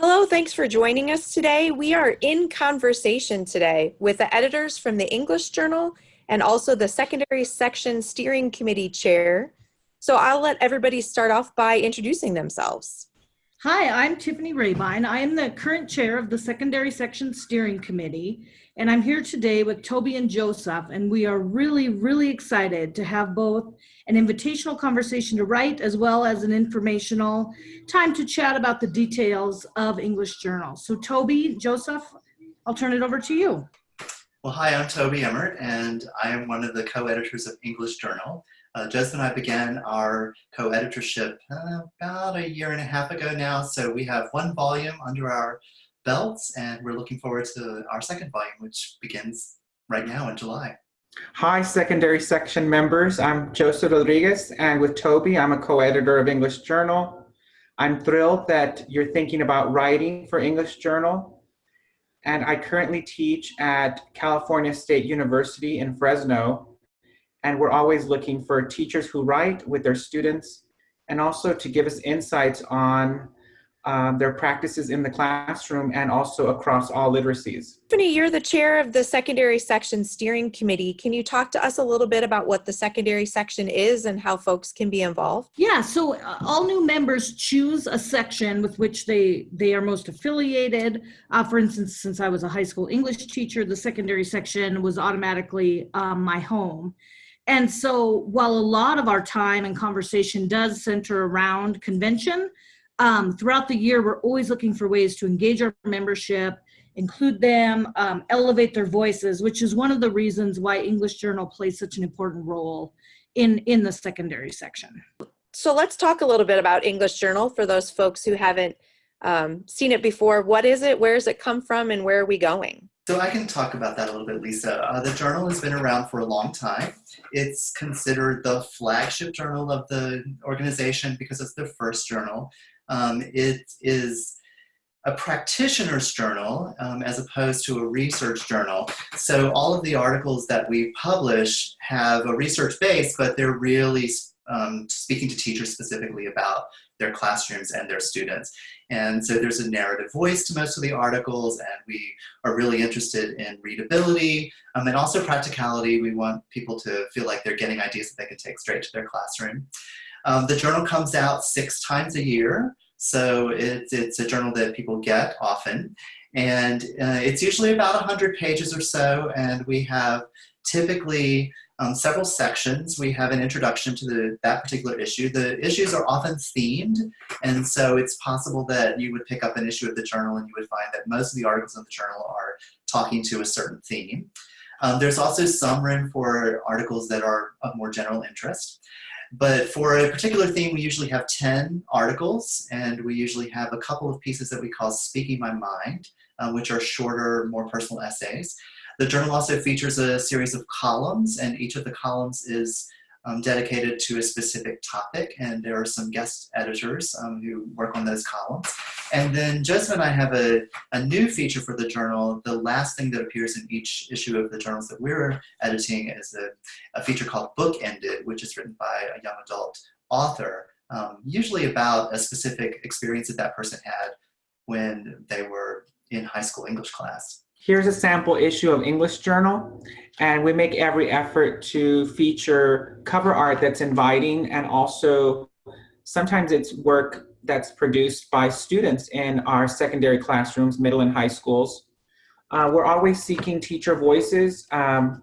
Hello, thanks for joining us today. We are in conversation today with the editors from the English Journal and also the Secondary Section Steering Committee Chair. So I'll let everybody start off by introducing themselves. Hi, I'm Tiffany Rehbein. I am the current chair of the Secondary Section Steering Committee, and I'm here today with Toby and Joseph, and we are really, really excited to have both an invitational conversation to write as well as an informational time to chat about the details of English Journal. So Toby, Joseph, I'll turn it over to you. Well, hi, I'm Toby Emert, and I am one of the co-editors of English Journal. Uh, Joseph and I began our co-editorship uh, about a year and a half ago now, so we have one volume under our belts, and we're looking forward to our second volume, which begins right now in July. Hi, secondary section members. I'm Joseph Rodriguez, and with Toby, I'm a co-editor of English Journal. I'm thrilled that you're thinking about writing for English Journal, and I currently teach at California State University in Fresno, and we're always looking for teachers who write with their students and also to give us insights on um, their practices in the classroom and also across all literacies. Tiffany, you're the chair of the Secondary Section Steering Committee. Can you talk to us a little bit about what the secondary section is and how folks can be involved? Yeah, so uh, all new members choose a section with which they, they are most affiliated. Uh, for instance, since I was a high school English teacher, the secondary section was automatically um, my home. And so while a lot of our time and conversation does center around convention, um, throughout the year, we're always looking for ways to engage our membership, include them, um, elevate their voices, which is one of the reasons why English Journal plays such an important role in, in the secondary section. So let's talk a little bit about English Journal for those folks who haven't um, seen it before. What is it? Where does it come from? And where are we going? So I can talk about that a little bit, Lisa. Uh, the journal has been around for a long time. It's considered the flagship journal of the organization because it's the first journal. Um, it is a practitioner's journal um, as opposed to a research journal. So all of the articles that we publish have a research base, but they're really um, speaking to teachers specifically about their classrooms and their students. And so there's a narrative voice to most of the articles and we are really interested in readability um, and also practicality. We want people to feel like they're getting ideas that they can take straight to their classroom. Um, the journal comes out six times a year. So it's, it's a journal that people get often. And uh, it's usually about 100 pages or so. And we have typically um, several sections. We have an introduction to the, that particular issue. The issues are often themed, and so it's possible that you would pick up an issue of the journal and you would find that most of the articles in the journal are talking to a certain theme. Um, there's also some room for articles that are of more general interest. But for a particular theme, we usually have 10 articles, and we usually have a couple of pieces that we call Speaking My Mind, uh, which are shorter, more personal essays. The journal also features a series of columns and each of the columns is um, dedicated to a specific topic and there are some guest editors um, who work on those columns. And then Joseph I have a, a new feature for the journal. The last thing that appears in each issue of the journals that we're editing is a, a feature called Book Ended, which is written by a young adult author, um, usually about a specific experience that that person had when they were in high school English class. Here's a sample issue of English Journal, and we make every effort to feature cover art that's inviting and also sometimes it's work that's produced by students in our secondary classrooms, middle and high schools. Uh, we're always seeking teacher voices. Um,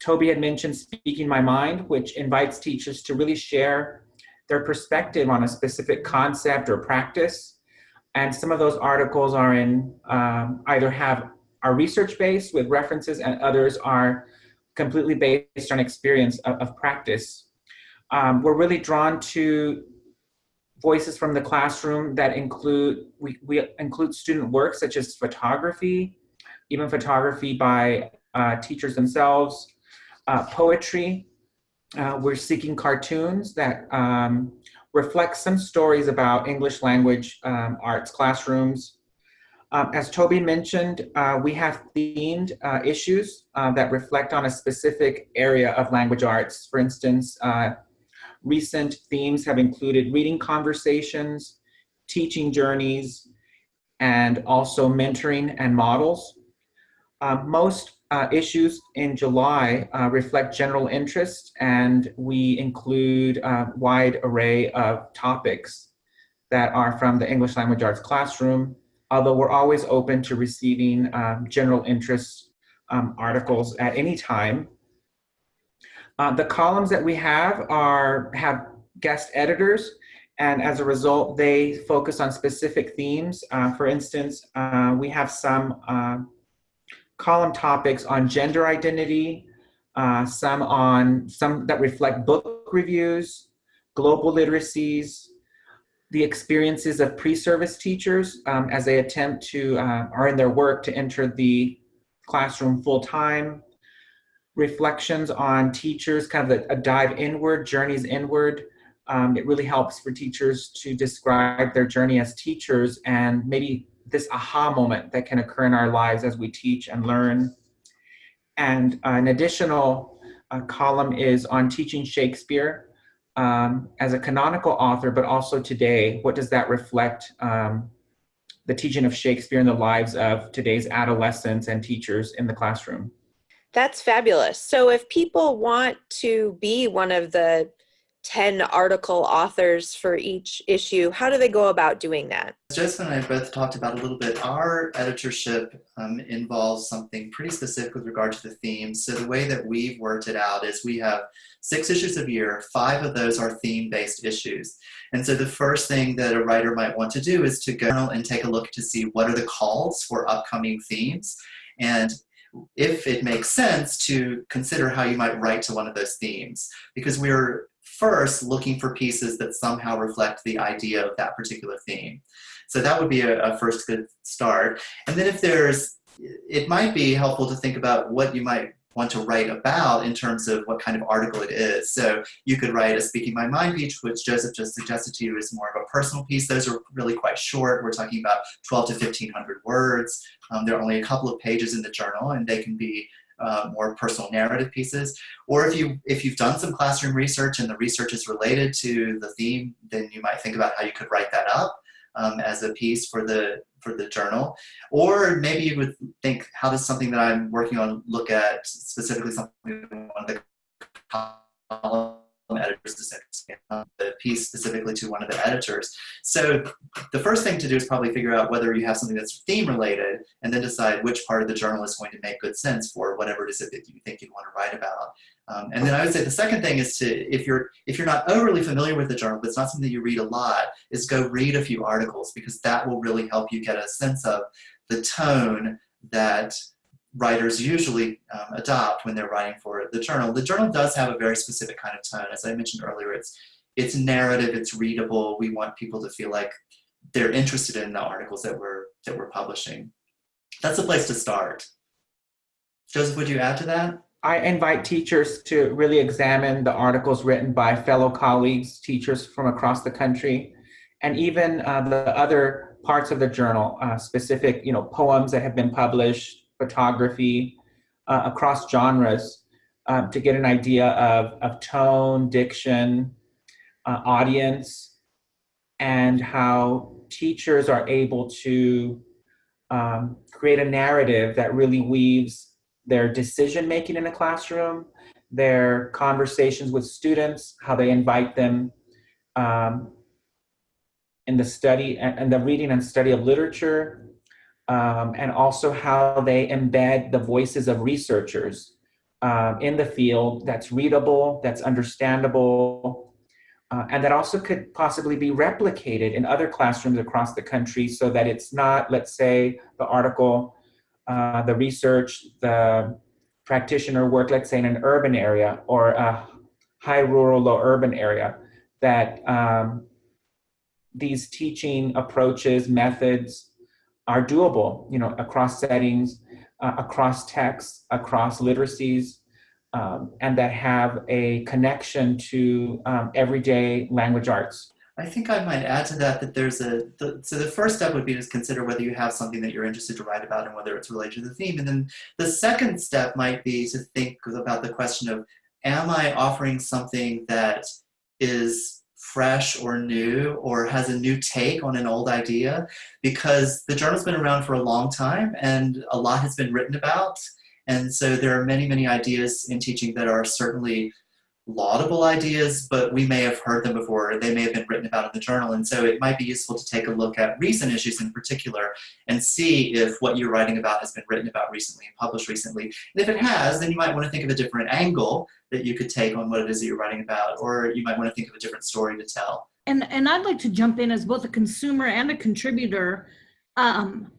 Toby had mentioned Speaking My Mind, which invites teachers to really share their perspective on a specific concept or practice. And some of those articles are in um, either have are research-based with references and others are completely based on experience of, of practice. Um, we're really drawn to voices from the classroom that include, we, we include student work such as photography, even photography by uh, teachers themselves, uh, poetry. Uh, we're seeking cartoons that um, reflect some stories about English language um, arts classrooms, um, as Toby mentioned, uh, we have themed uh, issues uh, that reflect on a specific area of language arts. For instance, uh, recent themes have included reading conversations, teaching journeys, and also mentoring and models. Uh, most uh, issues in July reflect general interest and we include a wide array of topics that are from the English language arts classroom, although we're always open to receiving um, general interest um, articles at any time. Uh, the columns that we have are have guest editors and as a result, they focus on specific themes. Uh, for instance, uh, we have some uh, column topics on gender identity, uh, some on some that reflect book reviews, global literacies, the experiences of pre-service teachers um, as they attempt to, uh, are in their work to enter the classroom full-time, reflections on teachers, kind of a, a dive inward, journeys inward, um, it really helps for teachers to describe their journey as teachers and maybe this aha moment that can occur in our lives as we teach and learn. And an additional uh, column is on teaching Shakespeare um, as a canonical author, but also today, what does that reflect um, the teaching of Shakespeare in the lives of today's adolescents and teachers in the classroom? That's fabulous. So if people want to be one of the 10 article authors for each issue. How do they go about doing that? Joseph and I both talked about a little bit. Our editorship um, involves something pretty specific with regard to the themes. So the way that we've worked it out is we have six issues a year. Five of those are theme-based issues. And so the first thing that a writer might want to do is to go and take a look to see what are the calls for upcoming themes. And if it makes sense to consider how you might write to one of those themes because we're first looking for pieces that somehow reflect the idea of that particular theme. So that would be a, a, first good start. And then if there's, it might be helpful to think about what you might want to write about in terms of what kind of article it is. So you could write a Speaking My Mind piece, which Joseph just suggested to you is more of a personal piece. Those are really quite short. We're talking about 12 to 1500 words. Um, there are only a couple of pages in the journal and they can be uh, more personal narrative pieces. Or if, you, if you've done some classroom research and the research is related to the theme, then you might think about how you could write that up um, as a piece for the, for the journal. Or maybe you would think, how does something that I'm working on look at specifically something one of the columns editors to the piece specifically to one of the editors. So the first thing to do is probably figure out whether you have something that's theme related and then decide which part of the journal is going to make good sense for whatever it is that you think you want to write about. Um, and then I would say the second thing is to, if you're, if you're not overly familiar with the journal, but it's not something you read a lot, is go read a few articles because that will really help you get a sense of the tone that writers usually um, adopt when they're writing for the journal. The journal does have a very specific kind of tone. As I mentioned earlier, it's, it's narrative, it's readable. We want people to feel like they're interested in the articles that we're, that we're publishing. That's a place to start. Joseph, would you add to that? I invite teachers to really examine the articles written by fellow colleagues, teachers from across the country, and even uh, the other parts of the journal, uh, specific you know, poems that have been published, photography uh, across genres um, to get an idea of, of tone, diction, uh, audience, and how teachers are able to um, create a narrative that really weaves their decision making in a classroom, their conversations with students, how they invite them um, in the study and, and the reading and study of literature, um, and also how they embed the voices of researchers um, in the field that's readable, that's understandable, uh, and that also could possibly be replicated in other classrooms across the country so that it's not, let's say, the article, uh, the research, the practitioner work, let's say in an urban area or a high rural, low urban area, that um, these teaching approaches, methods, are doable, you know, across settings, uh, across texts, across literacies, um, and that have a connection to um, everyday language arts. I think I might add to that that there's a, the, so the first step would be to consider whether you have something that you're interested to write about and whether it's related to the theme. And then the second step might be to think about the question of, am I offering something that is fresh or new or has a new take on an old idea because the journal's been around for a long time and a lot has been written about. And so there are many, many ideas in teaching that are certainly laudable ideas, but we may have heard them before, or they may have been written about in the journal. And so it might be useful to take a look at recent issues in particular and see if what you're writing about has been written about recently and published recently. And if it has, then you might want to think of a different angle that you could take on what it is that you're writing about, or you might want to think of a different story to tell. And, and I'd like to jump in as both a consumer and a contributor um,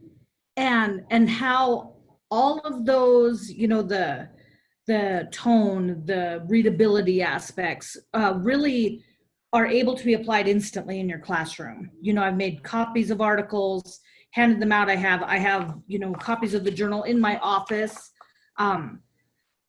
and, and how all of those, you know, the, the tone, the readability aspects uh, really are able to be applied instantly in your classroom. You know, I've made copies of articles, handed them out. I have, I have, you know, copies of the journal in my office. Um,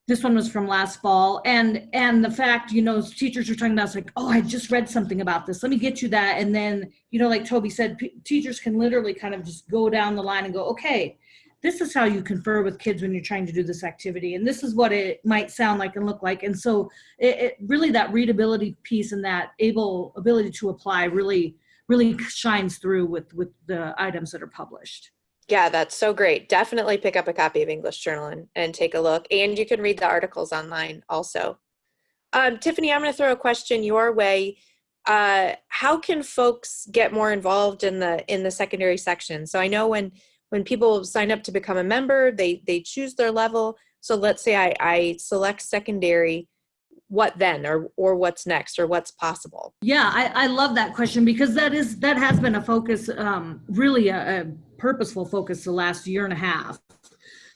this one was from last fall. And, and the fact, you know, teachers are talking about, it's like, oh, I just read something about this. Let me get you that. And then, you know, like Toby said, teachers can literally kind of just go down the line and go, okay, this is how you confer with kids when you're trying to do this activity and this is what it might sound like and look like and so it, it, really that readability piece and that able ability to apply really really shines through with with the items that are published. Yeah that's so great. Definitely pick up a copy of english journal and, and take a look and you can read the articles online also. Um, tiffany i'm going to throw a question your way. Uh, how can folks get more involved in the in the secondary section? So i know when when people sign up to become a member, they, they choose their level. So let's say I, I select secondary, what then or, or what's next or what's possible? Yeah, I, I love that question because that is, that has been a focus, um, really a, a purposeful focus the last year and a half.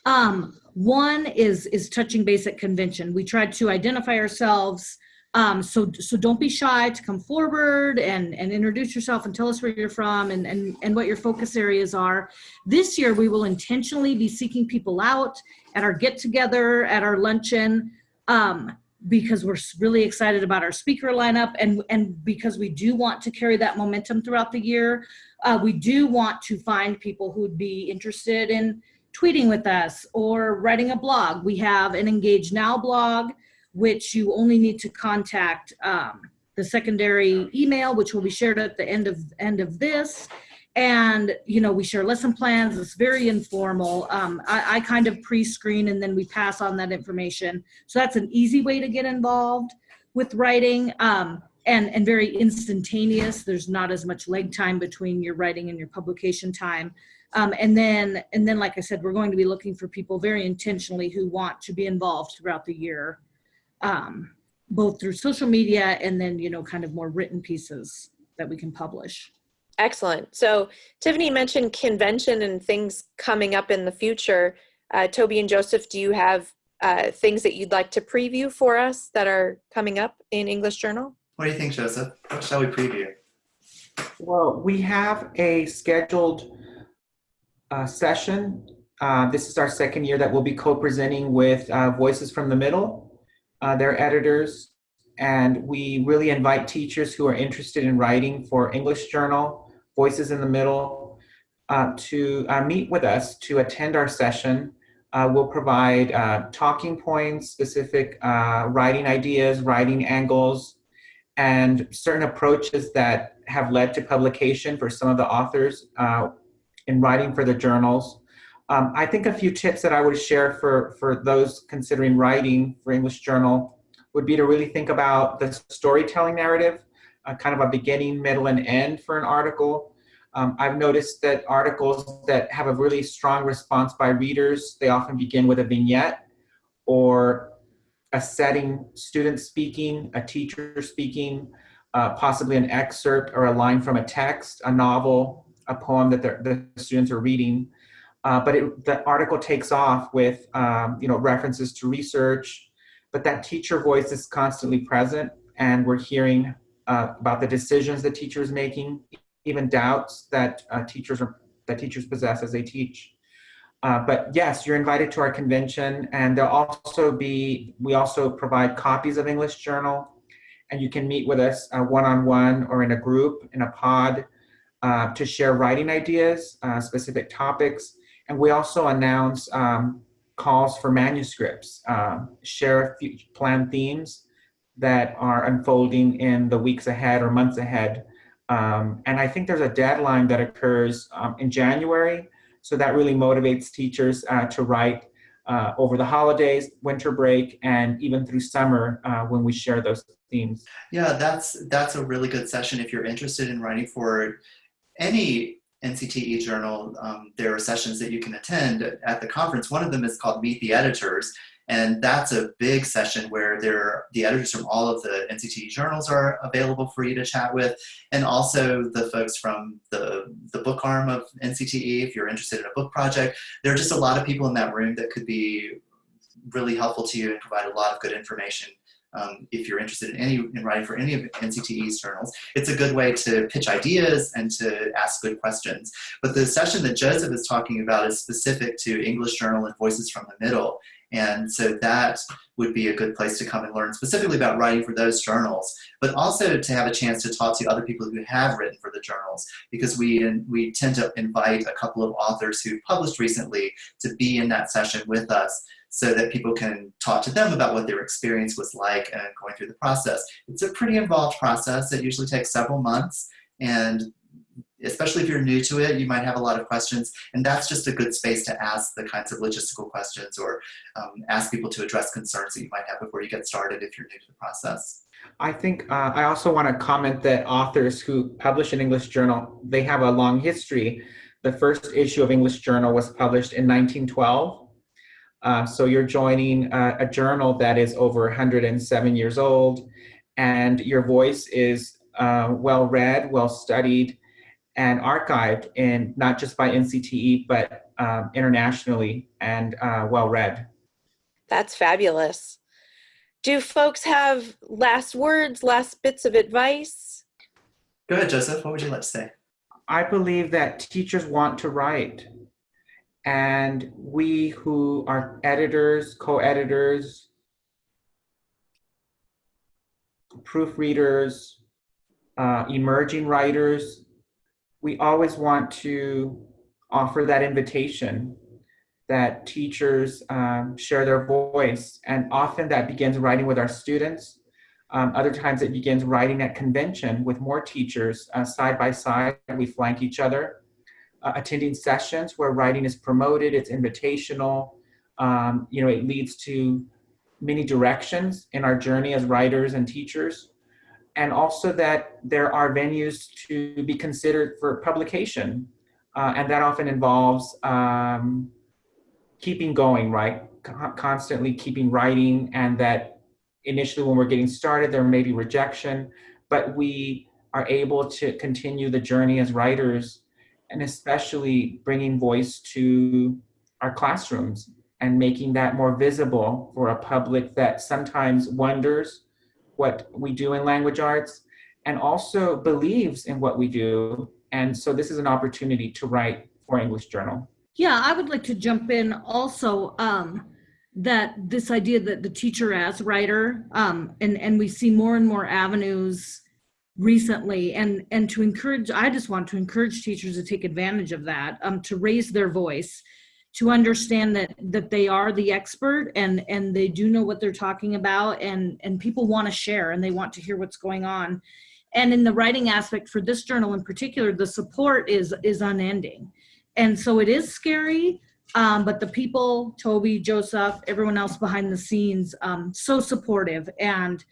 Um, one is, is touching basic convention. We tried to identify ourselves um, so, so don't be shy to come forward and, and introduce yourself and tell us where you're from and, and, and what your focus areas are. This year, we will intentionally be seeking people out at our get together, at our luncheon, um, because we're really excited about our speaker lineup and, and because we do want to carry that momentum throughout the year. Uh, we do want to find people who'd be interested in tweeting with us or writing a blog. We have an Engage Now blog which you only need to contact um, the secondary email, which will be shared at the end of end of this. And you know, we share lesson plans. It's very informal. Um, I, I kind of pre-screen and then we pass on that information. So that's an easy way to get involved with writing. Um, and, and very instantaneous. There's not as much leg time between your writing and your publication time. Um, and then, and then, like I said, we're going to be looking for people very intentionally who want to be involved throughout the year um, both through social media and then, you know, kind of more written pieces that we can publish. Excellent. So Tiffany mentioned convention and things coming up in the future. Uh, Toby and Joseph, do you have uh, things that you'd like to preview for us that are coming up in English Journal? What do you think, Joseph? What shall we preview? Well, we have a scheduled uh, session. Uh, this is our second year that we'll be co-presenting with uh, Voices from the Middle uh, their editors, and we really invite teachers who are interested in writing for English Journal, Voices in the Middle, uh, to uh, meet with us to attend our session. Uh, we'll provide uh, talking points, specific uh, writing ideas, writing angles, and certain approaches that have led to publication for some of the authors in writing for the journals. Um, I think a few tips that I would share for, for those considering writing for English Journal would be to really think about the storytelling narrative, uh, kind of a beginning, middle, and end for an article. Um, I've noticed that articles that have a really strong response by readers, they often begin with a vignette or a setting, student speaking, a teacher speaking, uh, possibly an excerpt or a line from a text, a novel, a poem that the students are reading. Uh, but it, the article takes off with um, you know references to research, but that teacher voice is constantly present, and we're hearing uh, about the decisions the teacher is making, even doubts that uh, teachers are that teachers possess as they teach. Uh, but yes, you're invited to our convention, and there'll also be we also provide copies of English Journal, and you can meet with us one on one or in a group in a pod uh, to share writing ideas, uh, specific topics and we also announce um, calls for manuscripts, um, share plan themes, that are unfolding in the weeks ahead or months ahead. Um, and I think there's a deadline that occurs um, in January. So that really motivates teachers uh, to write uh, over the holidays, winter break, and even through summer uh, when we share those themes. Yeah, that's that's a really good session if you're interested in writing for any NCTE journal. Um, there are sessions that you can attend at the conference. One of them is called Meet the Editors, and that's a big session where there the editors from all of the NCTE journals are available for you to chat with, and also the folks from the, the book arm of NCTE, if you're interested in a book project. There are just a lot of people in that room that could be really helpful to you and provide a lot of good information um, if you're interested in any in writing for any of NCTE's journals. It's a good way to pitch ideas and to ask good questions. But the session that Joseph is talking about is specific to English Journal and Voices from the Middle. And so that would be a good place to come and learn specifically about writing for those journals, but also to have a chance to talk to other people who have written for the journals, because we, we tend to invite a couple of authors who've published recently to be in that session with us so that people can talk to them about what their experience was like and going through the process. It's a pretty involved process. It usually takes several months and especially if you're new to it, you might have a lot of questions, and that's just a good space to ask the kinds of logistical questions or um, ask people to address concerns that you might have before you get started if you're new to the process. I think uh, I also want to comment that authors who publish an English journal, they have a long history. The first issue of English Journal was published in 1912. Uh, so you're joining a, a, journal that is over 107 years old, and your voice is uh, well read, well studied, and archived in not just by NCTE, but um, internationally and uh, well read. That's fabulous. Do folks have last words, last bits of advice? Go ahead, Joseph. What would you like to say? I believe that teachers want to write. And we who are editors, co-editors, proofreaders, uh, emerging writers, we always want to offer that invitation that teachers um, share their voice. And often that begins writing with our students. Um, other times it begins writing at convention with more teachers uh, side by side. We flank each other. Uh, attending sessions where writing is promoted, it's invitational. Um, you know, it leads to many directions in our journey as writers and teachers and also that there are venues to be considered for publication. Uh, and that often involves um, keeping going, right? constantly keeping writing and that initially when we're getting started, there may be rejection, but we are able to continue the journey as writers and especially bringing voice to our classrooms and making that more visible for a public that sometimes wonders what we do in language arts and also believes in what we do. And so this is an opportunity to write for English Journal. Yeah, I would like to jump in also um, that this idea that the teacher as writer, um, and, and we see more and more avenues recently and and to encourage i just want to encourage teachers to take advantage of that um to raise their voice to understand that that they are the expert and and they do know what they're talking about and and people want to share and they want to hear what's going on. And in the writing aspect for this journal in particular the support is is unending. And so it is scary um, but the people toby joseph everyone else behind the scenes um, so supportive and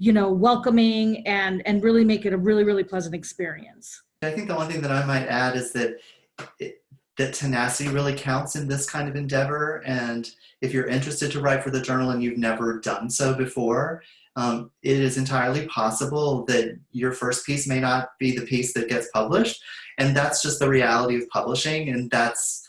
you know welcoming and and really make it a really really pleasant experience i think the one thing that i might add is that it, that tenacity really counts in this kind of endeavor. And if you're interested to write for the journal and you've never done so before, um, it is entirely possible that your first piece may not be the piece that gets published. And that's just the reality of publishing. And that's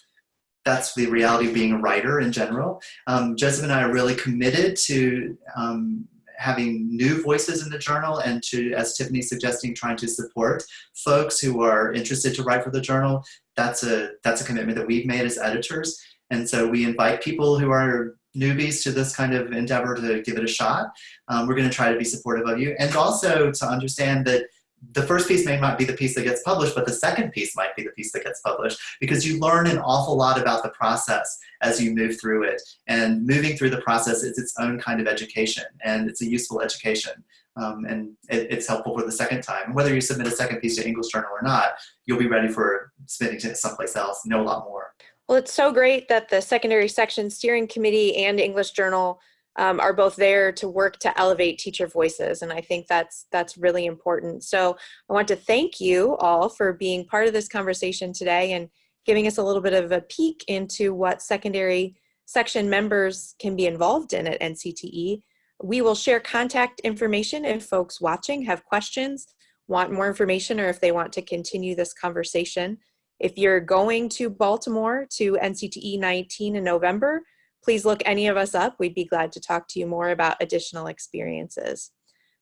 that's the reality of being a writer in general. Um, Joseph and I are really committed to um, having new voices in the journal and to, as Tiffany's suggesting, trying to support folks who are interested to write for the journal. That's a, that's a commitment that we've made as editors. And so we invite people who are newbies to this kind of endeavor to give it a shot. Um, we're gonna try to be supportive of you and also to understand that the first piece may not be the piece that gets published, but the second piece might be the piece that gets published because you learn an awful lot about the process as you move through it. And moving through the process is its own kind of education and it's a useful education. Um, and it, it's helpful for the second time. Whether you submit a second piece to English Journal or not, you'll be ready for submitting to someplace else, know a lot more. Well, it's so great that the secondary section steering committee and English Journal um, are both there to work to elevate teacher voices. And I think that's, that's really important. So I want to thank you all for being part of this conversation today and giving us a little bit of a peek into what secondary section members can be involved in at NCTE. We will share contact information if folks watching have questions, want more information, or if they want to continue this conversation. If you're going to Baltimore to NCTE 19 in November, please look any of us up. We'd be glad to talk to you more about additional experiences.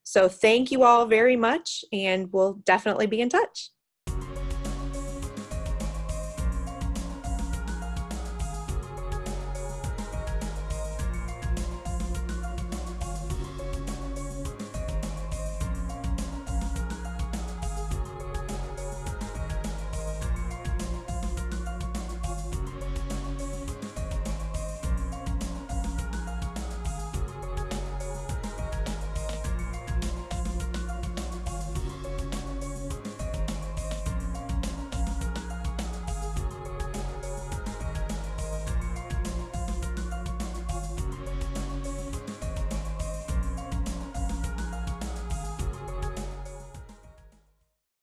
So thank you all very much and we'll definitely be in touch.